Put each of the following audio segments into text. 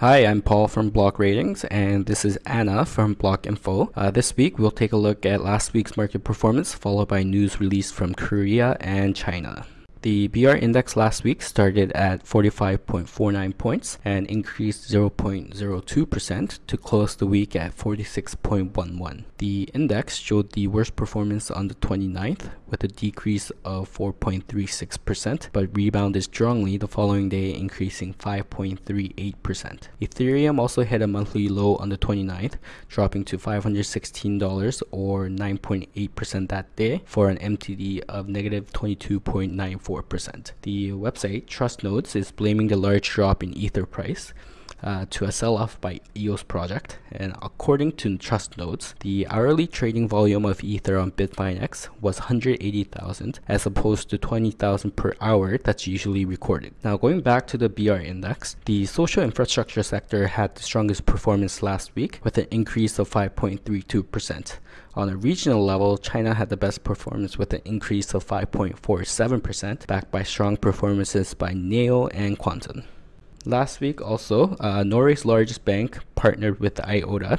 Hi, I'm Paul from Block Ratings, and this is Anna from Block Info. Uh, this week, we'll take a look at last week's market performance, followed by news released from Korea and China. The BR index last week started at 45.49 points and increased 0.02% to close the week at 46.11. The index showed the worst performance on the 29th with a decrease of 4.36%, but rebounded strongly the following day, increasing 5.38%. Ethereum also hit a monthly low on the 29th, dropping to $516 or 9.8% that day for an MTD of negative 22.94 4%. The website TrustNodes is blaming the large drop in Ether price uh, to a sell-off by EOS project. And according to Trust TrustNodes, the hourly trading volume of Ether on Bitfinex was 180,000 as opposed to 20,000 per hour that's usually recorded. Now going back to the BR index, the social infrastructure sector had the strongest performance last week with an increase of 5.32%. On a regional level, China had the best performance with an increase of 5.47%, backed by strong performances by NEO and Qtum. Last week also, uh, Norway's largest bank partnered with IOTA.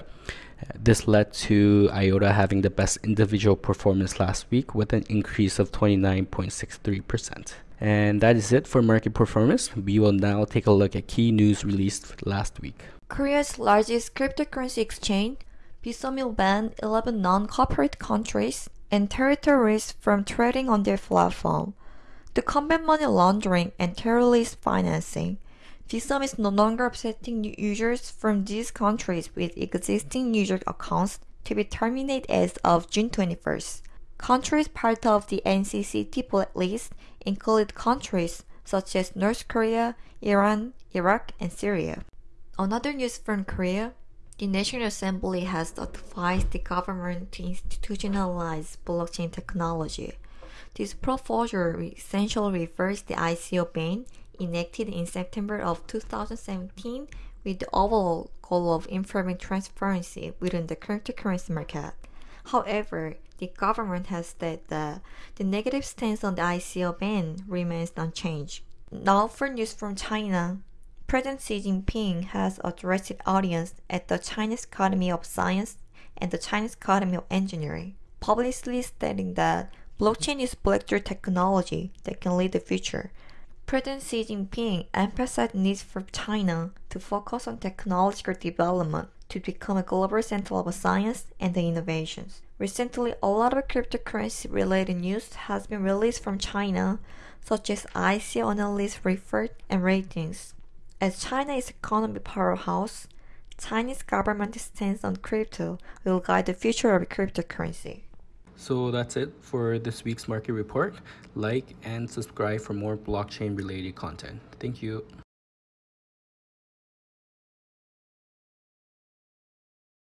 This led to IOTA having the best individual performance last week with an increase of 29.63%. And that is it for market performance. We will now take a look at key news released last week. Korea's largest cryptocurrency exchange, Bithumb will ban 11 non-corporate countries and territories from trading on their platform to combat money laundering and terrorist financing. Bithumb is no longer accepting users from these countries with existing user accounts to be terminated as of June 21st. Countries part of the NCC NCCT list include countries such as North Korea, Iran, Iraq, and Syria. Another news from Korea, the National Assembly has advised the government to institutionalize blockchain technology. This proposal essentially reverses the ICO ban enacted in September of 2017 with the overall goal of improving transparency within the cryptocurrency market. However, the government has said that the negative stance on the ICO ban remains unchanged. Now for news from China. President Xi Jinping has addressed the audience at the Chinese Academy of Science and the Chinese Academy of Engineering, publicly stating that blockchain is breakthrough technology that can lead the future, President Xi Jinping emphasized the need for China to focus on technological development to become a global center of science and innovations. Recently, a lot of cryptocurrency related news has been released from China, such as ICO analyst report and ratings. As China is economic powerhouse, Chinese government stance on crypto will guide the future of cryptocurrency. So that's it for this week's market report. Like and subscribe for more blockchain related content. Thank you.